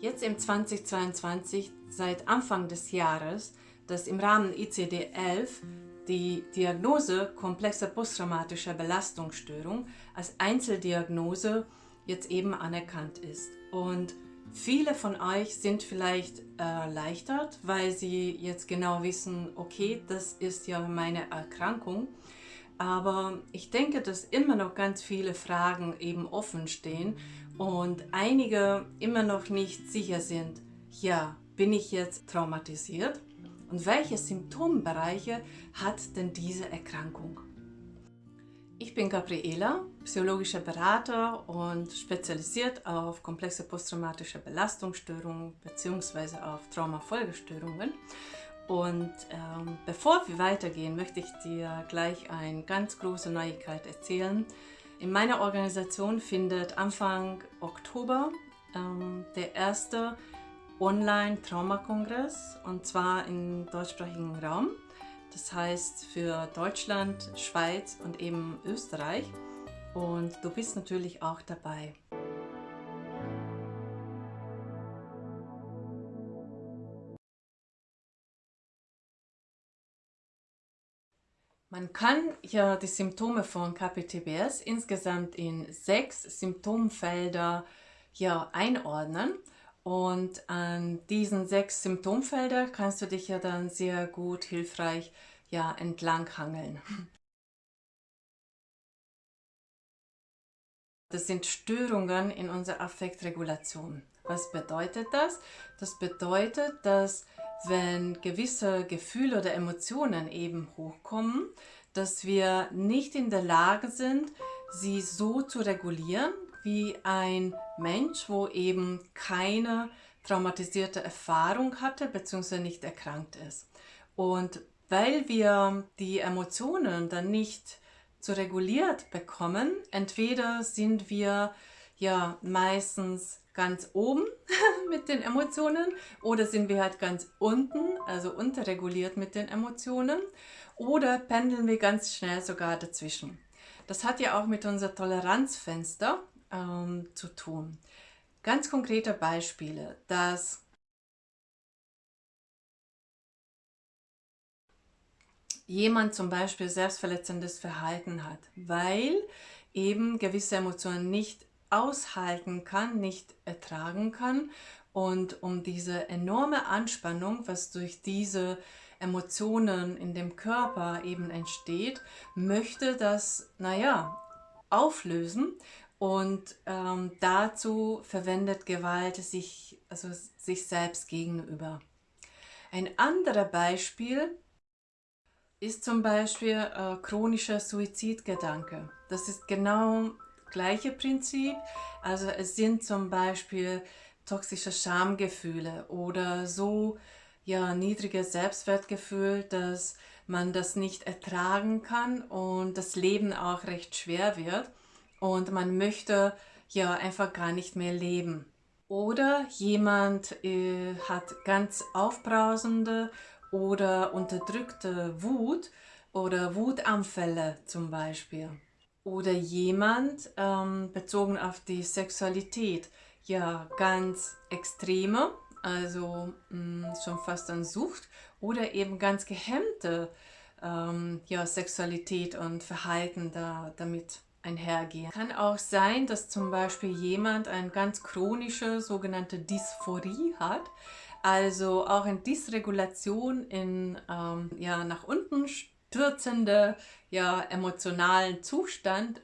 Jetzt im 2022, seit Anfang des Jahres, dass im Rahmen ICD-11 die Diagnose komplexer posttraumatischer Belastungsstörung als Einzeldiagnose jetzt eben anerkannt ist. Und viele von euch sind vielleicht erleichtert, weil sie jetzt genau wissen, okay, das ist ja meine Erkrankung. Aber ich denke, dass immer noch ganz viele Fragen eben offen stehen und einige immer noch nicht sicher sind, ja, bin ich jetzt traumatisiert? Und welche Symptombereiche hat denn diese Erkrankung? Ich bin Gabriela, psychologischer Berater und spezialisiert auf komplexe posttraumatische Belastungsstörungen bzw. auf Traumafolgestörungen. Und ähm, bevor wir weitergehen, möchte ich dir gleich eine ganz große Neuigkeit erzählen. In meiner Organisation findet Anfang Oktober ähm, der erste Online-Traumakongress und zwar im deutschsprachigen Raum. Das heißt für Deutschland, Schweiz und eben Österreich. Und du bist natürlich auch dabei. Man kann ja die Symptome von KPTBS insgesamt in sechs Symptomfelder ja, einordnen. Und an diesen sechs Symptomfelder kannst du dich ja dann sehr gut hilfreich ja, entlanghangeln. Das sind Störungen in unserer Affektregulation. Was bedeutet das? Das bedeutet, dass wenn gewisse Gefühle oder Emotionen eben hochkommen, dass wir nicht in der Lage sind, sie so zu regulieren, wie ein Mensch, wo eben keine traumatisierte Erfahrung hatte bzw. nicht erkrankt ist. Und weil wir die Emotionen dann nicht so reguliert bekommen, entweder sind wir ja meistens ganz oben mit den Emotionen oder sind wir halt ganz unten, also unterreguliert mit den Emotionen oder pendeln wir ganz schnell sogar dazwischen. Das hat ja auch mit unser Toleranzfenster ähm, zu tun. Ganz konkrete Beispiele, dass jemand zum Beispiel selbstverletzendes Verhalten hat, weil eben gewisse Emotionen nicht aushalten kann, nicht ertragen kann. Und um diese enorme Anspannung, was durch diese Emotionen in dem Körper eben entsteht, möchte das, naja, auflösen und ähm, dazu verwendet Gewalt sich, also sich selbst gegenüber. Ein anderes Beispiel ist zum Beispiel äh, chronischer Suizidgedanke. Das ist genau gleiche Prinzip. Also es sind zum Beispiel toxische Schamgefühle oder so ja, niedriges Selbstwertgefühl, dass man das nicht ertragen kann und das Leben auch recht schwer wird und man möchte ja einfach gar nicht mehr leben. Oder jemand äh, hat ganz aufbrausende oder unterdrückte Wut oder Wutanfälle zum Beispiel oder jemand ähm, bezogen auf die Sexualität, ja ganz extreme, also mh, mm, schon fast an Sucht oder eben ganz gehemmte ähm, ja, Sexualität und Verhalten da, damit einhergehen. Kann auch sein, dass zum Beispiel jemand eine ganz chronische sogenannte Dysphorie hat, also auch eine Dysregulation in ähm, ja, nach unten stürzende, ja, emotionalen Zustand.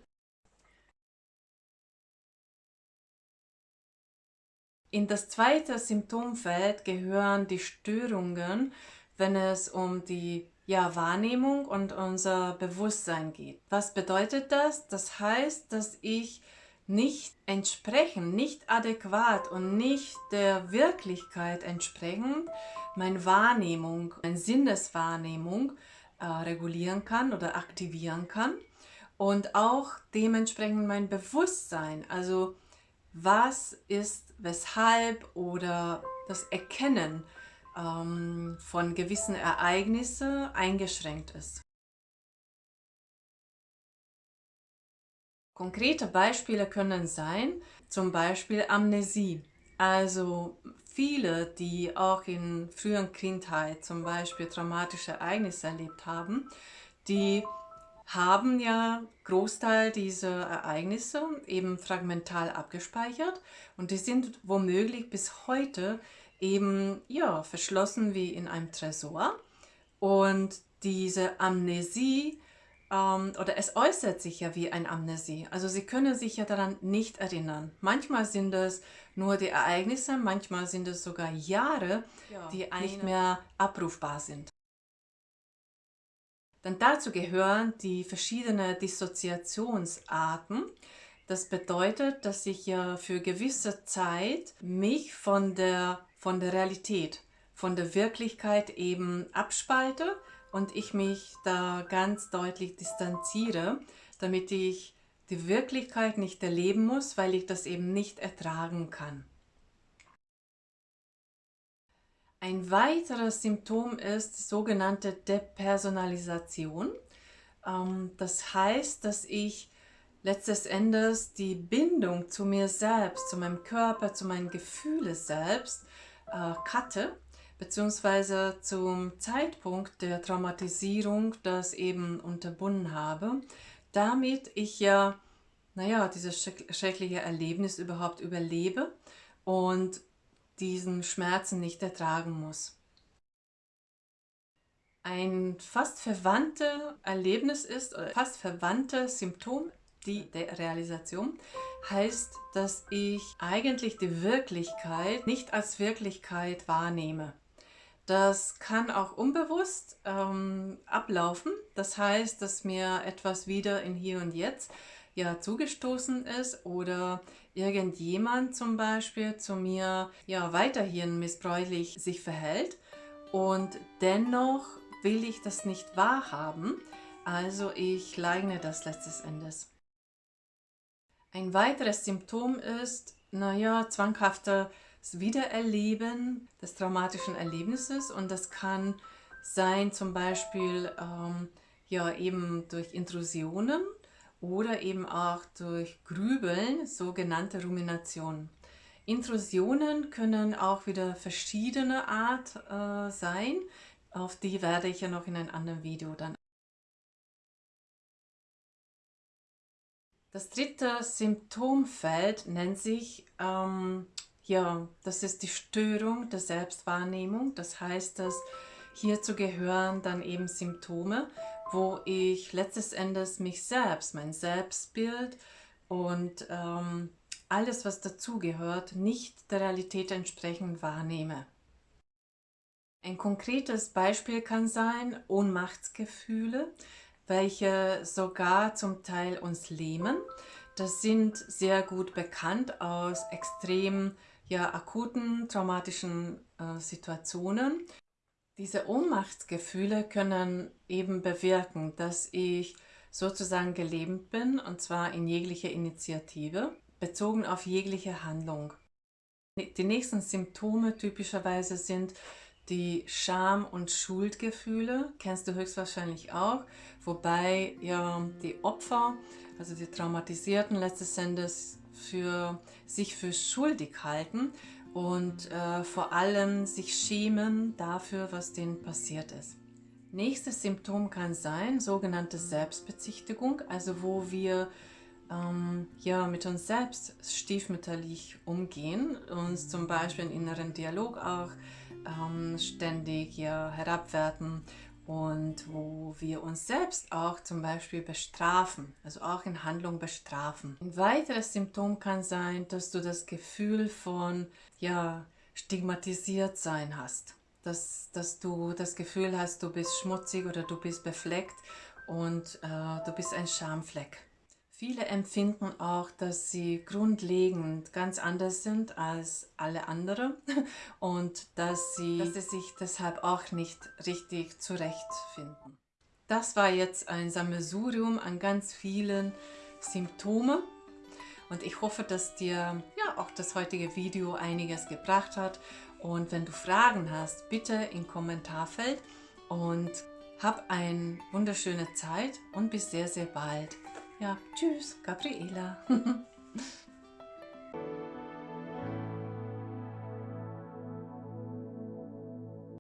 In das zweite Symptomfeld gehören die Störungen, wenn es um die ja, Wahrnehmung und unser Bewusstsein geht. Was bedeutet das? Das heißt, dass ich nicht entsprechend, nicht adäquat und nicht der Wirklichkeit entsprechend meine Wahrnehmung, meine Sinneswahrnehmung äh, regulieren kann oder aktivieren kann und auch dementsprechend mein Bewusstsein, also was ist, weshalb oder das Erkennen ähm, von gewissen Ereignissen eingeschränkt ist. Konkrete Beispiele können sein, zum Beispiel Amnesie. Also viele, die auch in früheren Kindheit zum Beispiel traumatische Ereignisse erlebt haben, die haben ja Großteil dieser Ereignisse eben fragmental abgespeichert und die sind womöglich bis heute eben ja, verschlossen wie in einem Tresor. Und diese Amnesie, ähm, oder es äußert sich ja wie ein Amnesie. Also sie können sich ja daran nicht erinnern. Manchmal sind es nur die Ereignisse, manchmal sind es sogar Jahre, ja, die nicht mehr abrufbar sind. Dann dazu gehören die verschiedenen Dissoziationsarten. Das bedeutet, dass ich ja für gewisse Zeit mich von der, von der Realität, von der Wirklichkeit eben abspalte und ich mich da ganz deutlich distanziere, damit ich die Wirklichkeit nicht erleben muss, weil ich das eben nicht ertragen kann. Ein weiteres Symptom ist die sogenannte Depersonalisation. Ähm, das heißt, dass ich letztes Endes die Bindung zu mir selbst, zu meinem Körper, zu meinen Gefühlen selbst äh, cutte, beziehungsweise zum Zeitpunkt der Traumatisierung das eben unterbunden habe, damit ich ja, naja, dieses schreckliche Erlebnis überhaupt überlebe und diesen Schmerzen nicht ertragen muss. Ein fast verwandtes Erlebnis ist, fast verwandtes Symptom die Realisation, heißt, dass ich eigentlich die Wirklichkeit nicht als Wirklichkeit wahrnehme. Das kann auch unbewusst ähm, ablaufen. Das heißt, dass mir etwas wieder in Hier und Jetzt ja zugestoßen ist oder irgendjemand zum Beispiel zu mir ja weiterhin missbräuchlich sich verhält und dennoch will ich das nicht wahrhaben, also ich leugne das letztes Endes. Ein weiteres Symptom ist, naja, zwanghaftes Wiedererleben des traumatischen Erlebnisses und das kann sein zum Beispiel ähm, ja eben durch Intrusionen oder eben auch durch Grübeln, sogenannte Rumination. Intrusionen können auch wieder verschiedene Art äh, sein, auf die werde ich ja noch in einem anderen Video dann. Das dritte Symptomfeld nennt sich, ähm, ja, das ist die Störung der Selbstwahrnehmung. Das heißt, dass hierzu gehören dann eben Symptome, wo ich letztes Endes mich selbst, mein Selbstbild und ähm, alles, was dazugehört, nicht der Realität entsprechend wahrnehme. Ein konkretes Beispiel kann sein Ohnmachtsgefühle, welche sogar zum Teil uns lähmen. Das sind sehr gut bekannt aus extrem ja, akuten traumatischen äh, Situationen. Diese Ohnmachtsgefühle können eben bewirken, dass ich sozusagen gelähmt bin, und zwar in jeglicher Initiative, bezogen auf jegliche Handlung. Die nächsten Symptome typischerweise sind die Scham- und Schuldgefühle, kennst du höchstwahrscheinlich auch, wobei ja die Opfer, also die Traumatisierten letztes Endes für sich für schuldig halten und äh, vor allem sich schämen dafür, was denen passiert ist. Nächstes Symptom kann sein sogenannte Selbstbezichtigung, also wo wir ähm, ja, mit uns selbst stiefmütterlich umgehen, uns zum Beispiel im inneren Dialog auch ähm, ständig ja, herabwerten und wo wir uns selbst auch zum Beispiel bestrafen, also auch in Handlung bestrafen. Ein weiteres Symptom kann sein, dass du das Gefühl von ja, stigmatisiert sein hast, dass, dass du das Gefühl hast, du bist schmutzig oder du bist befleckt und äh, du bist ein Schamfleck. Viele empfinden auch, dass sie grundlegend ganz anders sind als alle anderen und dass sie, dass sie sich deshalb auch nicht richtig zurechtfinden. Das war jetzt ein Sammelsurium an ganz vielen Symptomen und ich hoffe, dass dir ja auch das heutige Video einiges gebracht hat und wenn du Fragen hast, bitte im Kommentarfeld und hab eine wunderschöne Zeit und bis sehr, sehr bald. Ja, tschüss, Gabriela.